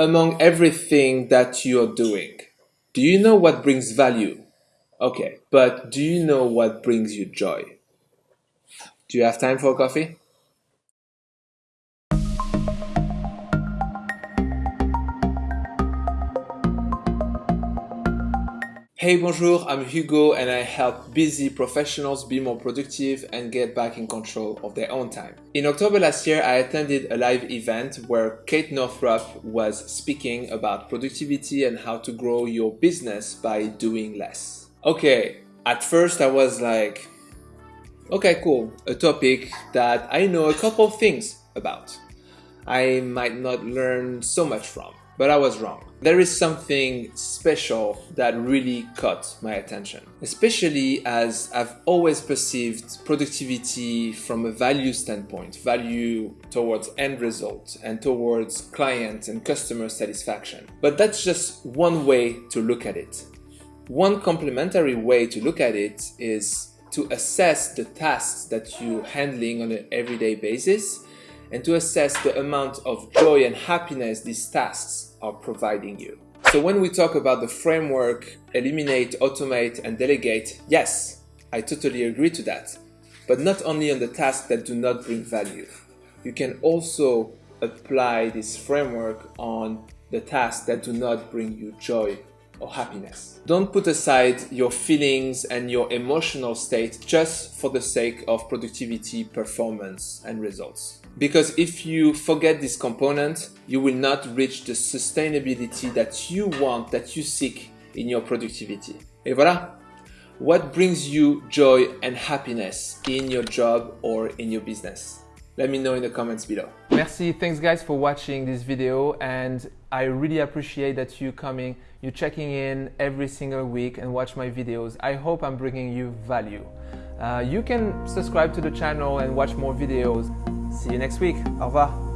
Among everything that you're doing, do you know what brings value? Okay, but do you know what brings you joy? Do you have time for coffee? Hey, bonjour, I'm Hugo and I help busy professionals be more productive and get back in control of their own time. In October last year, I attended a live event where Kate Northrup was speaking about productivity and how to grow your business by doing less. Okay, at first I was like, okay, cool, a topic that I know a couple things about. I might not learn so much from but I was wrong. There is something special that really caught my attention, especially as I've always perceived productivity from a value standpoint, value towards end result and towards client and customer satisfaction. But that's just one way to look at it. One complementary way to look at it is to assess the tasks that you're handling on an everyday basis and to assess the amount of joy and happiness these tasks are providing you. So when we talk about the framework, eliminate, automate, and delegate, yes, I totally agree to that. But not only on the tasks that do not bring value. You can also apply this framework on the tasks that do not bring you joy or happiness. Don't put aside your feelings and your emotional state just for the sake of productivity, performance, and results. Because if you forget this component, you will not reach the sustainability that you want, that you seek in your productivity. Et voilà! What brings you joy and happiness in your job or in your business? Let me know in the comments below. Merci, thanks guys for watching this video and I really appreciate that you coming, you checking in every single week and watch my videos. I hope I'm bringing you value. Uh, you can subscribe to the channel and watch more videos. See you next week. Au revoir.